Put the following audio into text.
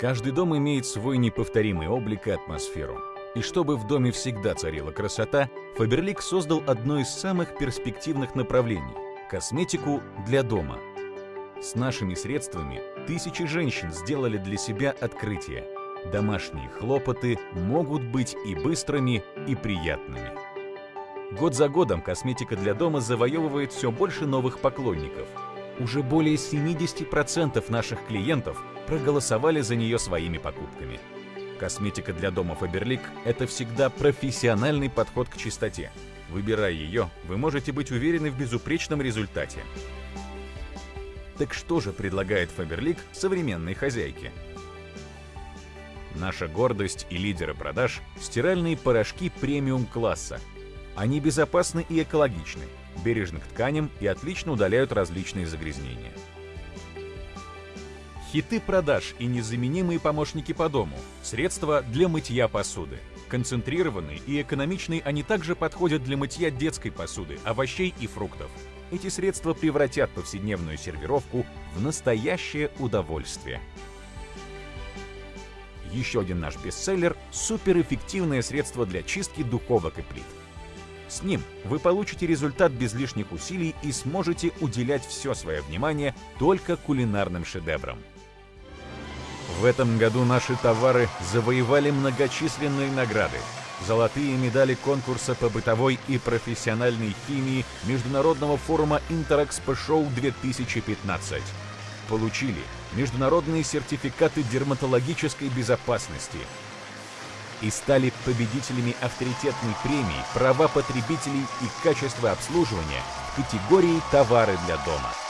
Каждый дом имеет свой неповторимый облик и атмосферу. И чтобы в доме всегда царила красота, Фаберлик создал одно из самых перспективных направлений – косметику для дома. С нашими средствами тысячи женщин сделали для себя открытие. Домашние хлопоты могут быть и быстрыми, и приятными. Год за годом косметика для дома завоевывает все больше новых поклонников. Уже более 70% наших клиентов проголосовали за нее своими покупками. Косметика для дома Faberlic – это всегда профессиональный подход к чистоте. Выбирая ее, вы можете быть уверены в безупречном результате. Так что же предлагает Faberlic современной хозяйке? Наша гордость и лидеры продаж – стиральные порошки премиум-класса. Они безопасны и экологичны, бережны к тканям и отлично удаляют различные загрязнения. Хиты продаж и незаменимые помощники по дому. Средства для мытья посуды. Концентрированные и экономичные они также подходят для мытья детской посуды, овощей и фруктов. Эти средства превратят повседневную сервировку в настоящее удовольствие. Еще один наш бестселлер – суперэффективное средство для чистки духовок и плит. С ним вы получите результат без лишних усилий и сможете уделять все свое внимание только кулинарным шедеврам. В этом году наши товары завоевали многочисленные награды. Золотые медали конкурса по бытовой и профессиональной химии Международного форума Интерэкспо Шоу 2015. Получили международные сертификаты дерматологической безопасности. И стали победителями авторитетной премии «Права потребителей и качество обслуживания» в категории «Товары для дома».